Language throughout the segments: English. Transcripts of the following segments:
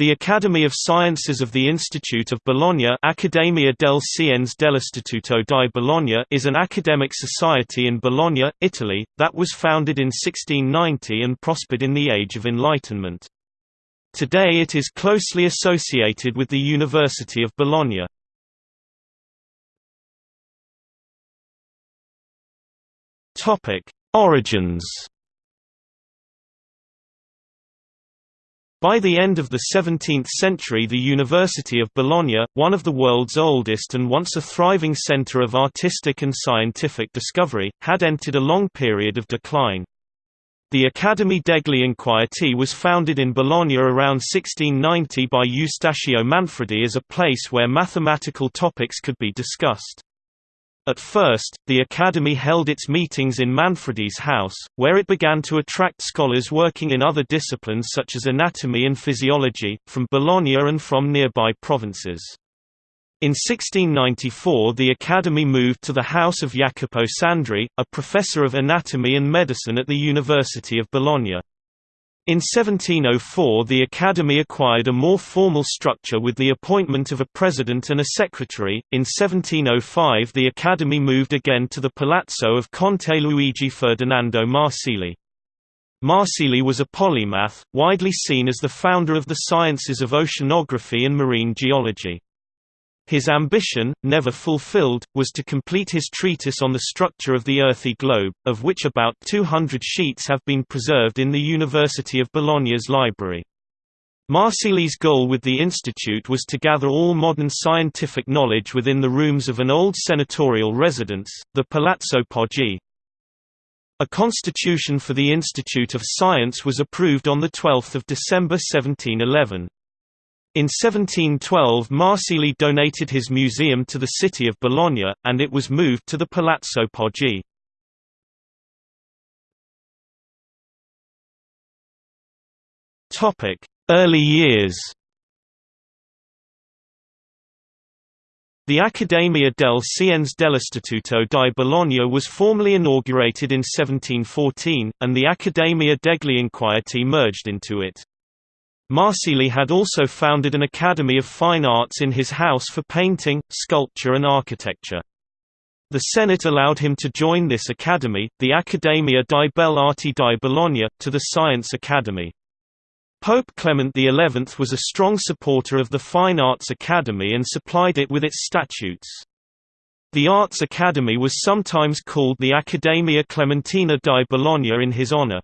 The Academy of Sciences of the Institute of Bologna Accademia del Scienze dell'Istituto di Bologna is an academic society in Bologna, Italy, that was founded in 1690 and prospered in the Age of Enlightenment. Today it is closely associated with the University of Bologna. Origins By the end of the 17th century the University of Bologna, one of the world's oldest and once a thriving centre of artistic and scientific discovery, had entered a long period of decline. The Accademia degli Inquieti was founded in Bologna around 1690 by Eustachio Manfredi as a place where mathematical topics could be discussed. At first, the Academy held its meetings in Manfredi's house, where it began to attract scholars working in other disciplines such as anatomy and physiology, from Bologna and from nearby provinces. In 1694 the Academy moved to the house of Jacopo Sandri, a professor of anatomy and medicine at the University of Bologna. In 1704 the Academy acquired a more formal structure with the appointment of a president and a secretary. In 1705 the Academy moved again to the palazzo of Conte Luigi Ferdinando Marsili. Marsili was a polymath, widely seen as the founder of the sciences of oceanography and marine geology. His ambition, never fulfilled, was to complete his treatise on the structure of the earthy globe, of which about 200 sheets have been preserved in the University of Bologna's library. Marsili's goal with the institute was to gather all modern scientific knowledge within the rooms of an old senatorial residence, the Palazzo Poggi. A constitution for the Institute of Science was approved on 12 December 1711. In 1712 Marsili donated his museum to the city of Bologna, and it was moved to the Palazzo Poggi. Early years The Accademia del Scienze dell'Istituto di Bologna was formally inaugurated in 1714, and the Accademia degli Inquieti merged into it. Marsili had also founded an Academy of Fine Arts in his house for painting, sculpture and architecture. The Senate allowed him to join this academy, the Accademia di Belle Arti di Bologna, to the Science Academy. Pope Clement XI was a strong supporter of the Fine Arts Academy and supplied it with its statutes. The Arts Academy was sometimes called the Accademia Clementina di Bologna in his honor.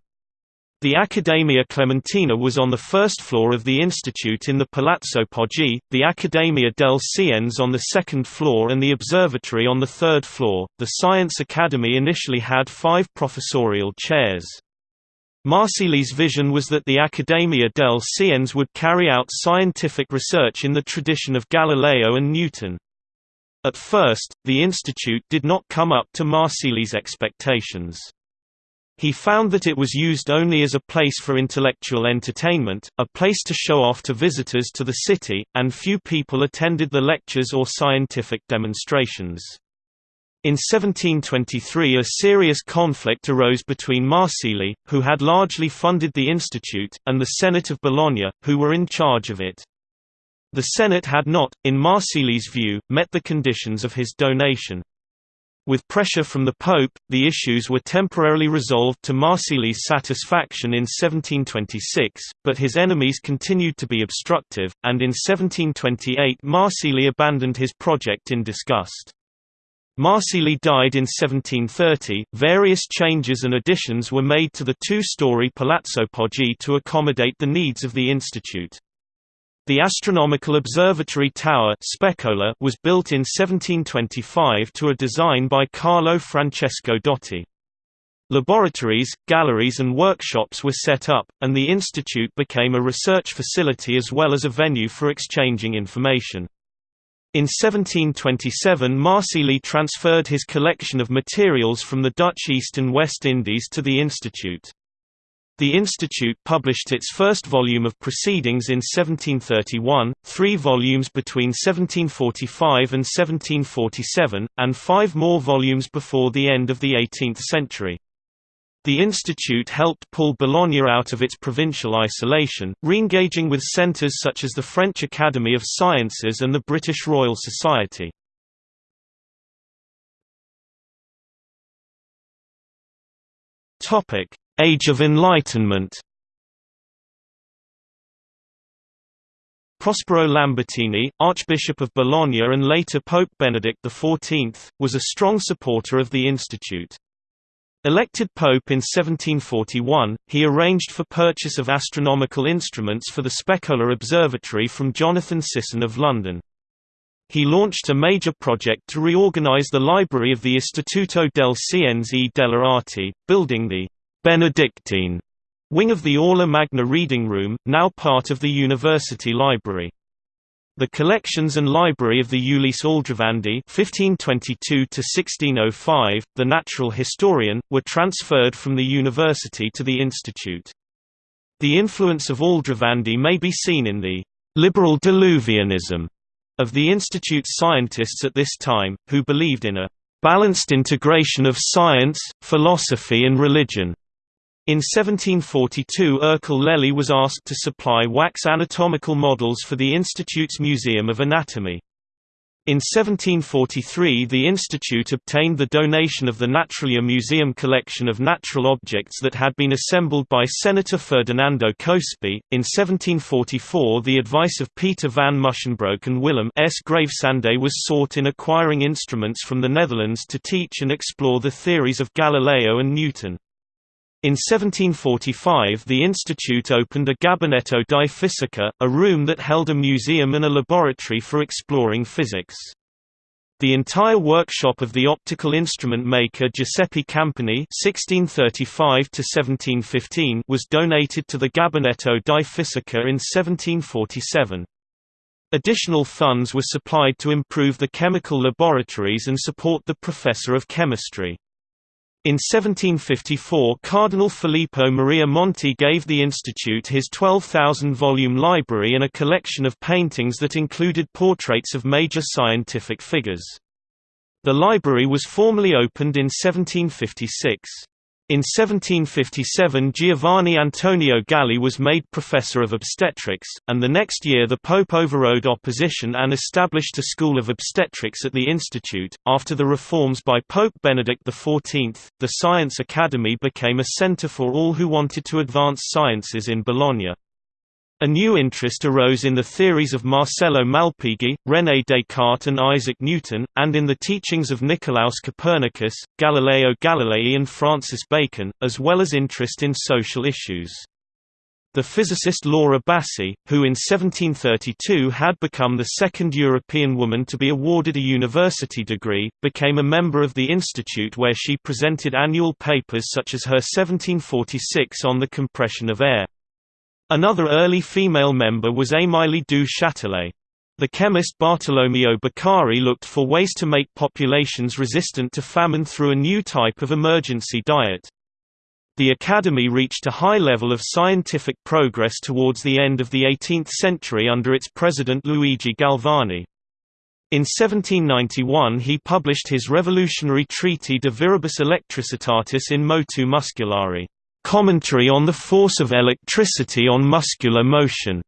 The Accademia Clementina was on the first floor of the institute in the Palazzo Poggi, the Accademia del Scienze on the second floor and the observatory on the third floor. The Science Academy initially had five professorial chairs. Marsili's vision was that the Accademia del Scienze would carry out scientific research in the tradition of Galileo and Newton. At first, the institute did not come up to Marsili's expectations. He found that it was used only as a place for intellectual entertainment, a place to show off to visitors to the city, and few people attended the lectures or scientific demonstrations. In 1723 a serious conflict arose between Marsili, who had largely funded the institute, and the Senate of Bologna, who were in charge of it. The Senate had not, in Marsili's view, met the conditions of his donation. With pressure from the Pope, the issues were temporarily resolved to Marsili's satisfaction in 1726, but his enemies continued to be obstructive, and in 1728 Marsili abandoned his project in disgust. Marsili died in 1730. Various changes and additions were made to the two-story Palazzo Poggi to accommodate the needs of the institute. The astronomical observatory tower was built in 1725 to a design by Carlo Francesco Dotti. Laboratories, galleries and workshops were set up, and the institute became a research facility as well as a venue for exchanging information. In 1727 Marsili transferred his collection of materials from the Dutch East and West Indies to the institute. The institute published its first volume of Proceedings in 1731, three volumes between 1745 and 1747, and five more volumes before the end of the 18th century. The institute helped pull Bologna out of its provincial isolation, re-engaging with centres such as the French Academy of Sciences and the British Royal Society. Age of Enlightenment Prospero Lambertini, Archbishop of Bologna and later Pope Benedict XIV, was a strong supporter of the institute. Elected pope in 1741, he arranged for purchase of astronomical instruments for the Specola Observatory from Jonathan Sisson of London. He launched a major project to reorganize the library of the Istituto del Scienze delle Arti, building the Benedictine Wing of the Aula Magna Reading Room, now part of the University Library. The collections and library of the Ulisse Aldrovandi (1522–1605), the natural historian, were transferred from the university to the institute. The influence of Aldrovandi may be seen in the liberal diluvianism of the institute's scientists at this time, who believed in a balanced integration of science, philosophy and religion. In 1742 Ercole Lelli was asked to supply wax anatomical models for the Institute's Museum of Anatomy. In 1743 the institute obtained the donation of the Naturalia Museum collection of natural objects that had been assembled by Senator Ferdinando Cospi. In 1744 the advice of Peter van Musschenbroek and Willem S. Gravesande was sought in acquiring instruments from the Netherlands to teach and explore the theories of Galileo and Newton. In 1745 the institute opened a Gabinetto di Fisica, a room that held a museum and a laboratory for exploring physics. The entire workshop of the optical instrument maker Giuseppe Campani (1635–1715) was donated to the Gabinetto di Fisica in 1747. Additional funds were supplied to improve the chemical laboratories and support the professor of chemistry. In 1754 Cardinal Filippo Maria Monti gave the institute his 12,000-volume library and a collection of paintings that included portraits of major scientific figures. The library was formally opened in 1756. In 1757 Giovanni Antonio Galli was made professor of obstetrics, and the next year the Pope overrode opposition and established a school of obstetrics at the institute. After the reforms by Pope Benedict XIV, the Science Academy became a center for all who wanted to advance sciences in Bologna. A new interest arose in the theories of Marcello Malpighi, René Descartes and Isaac Newton, and in the teachings of Nicolaus Copernicus, Galileo Galilei and Francis Bacon, as well as interest in social issues. The physicist Laura Bassi, who in 1732 had become the second European woman to be awarded a university degree, became a member of the institute where she presented annual papers such as her 1746 on the compression of air. Another early female member was Émilie du Châtelet. The chemist Bartolomeo Beccari looked for ways to make populations resistant to famine through a new type of emergency diet. The Academy reached a high level of scientific progress towards the end of the 18th century under its president Luigi Galvani. In 1791 he published his revolutionary treatise De Viribus Electricitatis in Motu Musculari. Commentary on the force of electricity on muscular motion.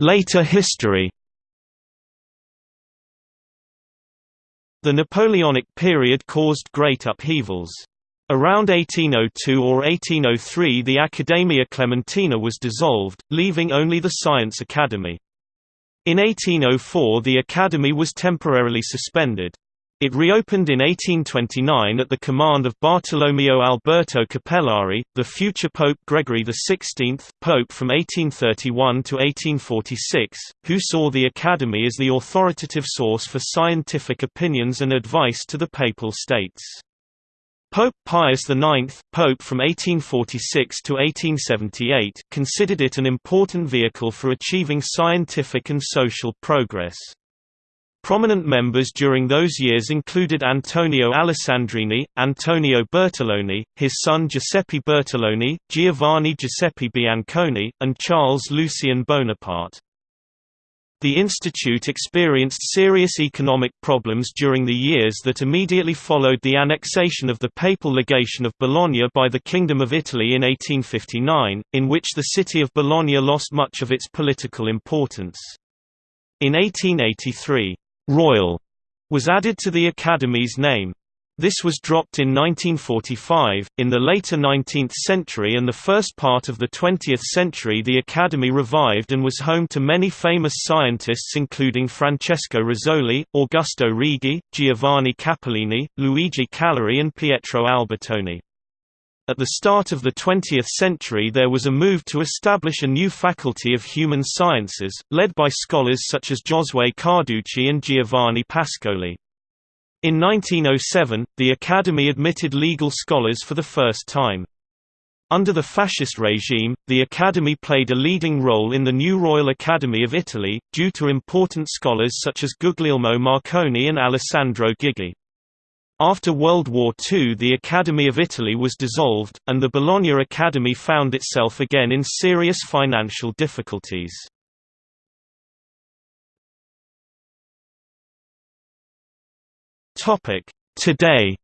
Later history. The Napoleonic period caused great upheavals. Around 1802 or 1803 the Accademia Clementina was dissolved, leaving only the Science Academy. In 1804 the Academy was temporarily suspended. It reopened in 1829 at the command of Bartolomeo Alberto Cappellari, the future Pope Gregory XVI, Pope from 1831 to 1846, who saw the Academy as the authoritative source for scientific opinions and advice to the Papal States. Pope Pius IX, Pope from 1846 to 1878, considered it an important vehicle for achieving scientific and social progress. Prominent members during those years included Antonio Alessandrini, Antonio Bertoloni, his son Giuseppe Bertoloni, Giovanni Giuseppe Bianconi, and Charles Lucien Bonaparte. The institute experienced serious economic problems during the years that immediately followed the annexation of the papal legation of Bologna by the Kingdom of Italy in 1859, in which the city of Bologna lost much of its political importance. In 1883, «Royal» was added to the Academy's name. This was dropped in 1945. In the later 19th century and the first part of the 20th century, the Academy revived and was home to many famous scientists, including Francesco Rizzoli, Augusto Righi, Giovanni Capellini, Luigi Calori, and Pietro Albertoni. At the start of the 20th century, there was a move to establish a new faculty of human sciences, led by scholars such as Giosuè Carducci and Giovanni Pascoli. In 1907, the Academy admitted legal scholars for the first time. Under the fascist regime, the Academy played a leading role in the new Royal Academy of Italy, due to important scholars such as Guglielmo Marconi and Alessandro Ghigi. After World War II the Academy of Italy was dissolved, and the Bologna Academy found itself again in serious financial difficulties. Today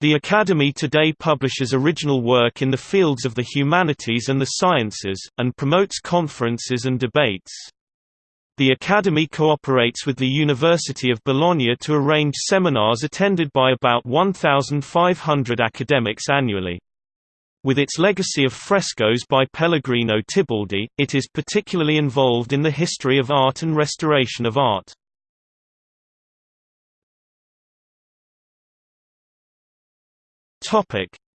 The Academy today publishes original work in the fields of the humanities and the sciences, and promotes conferences and debates. The Academy cooperates with the University of Bologna to arrange seminars attended by about 1,500 academics annually. With its legacy of frescoes by Pellegrino Tibaldi, it is particularly involved in the history of art and restoration of art.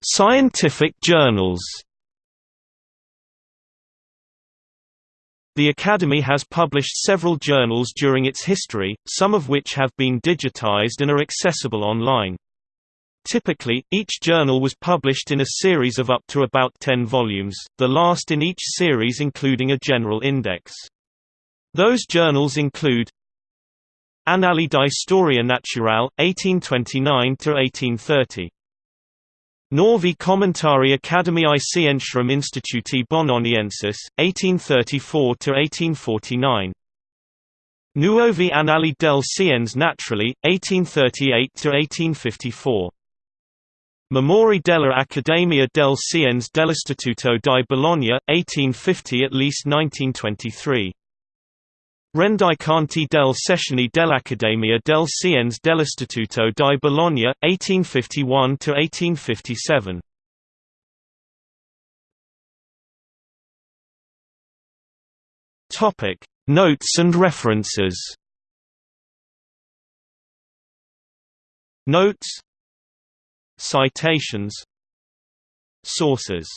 Scientific journals The Academy has published several journals during its history, some of which have been digitized and are accessible online. Typically, each journal was published in a series of up to about 10 volumes, the last in each series including a general index. Those journals include Annali di Storia Naturale, 1829–1830. Nuovi commentari Academiae Scientiarum Instituti Bononiensis, 1834–1849. Nuovi Annali del Scienze Naturali, 1838–1854. Memorie della Accademia del Scienze dell'Istituto di Bologna, 1850 at least 1923. Rendiconti del Sessioni dell'Accademia del Scienze dell'Istituto di Bologna, 1851–1857. Notes and references Notes Citations Sources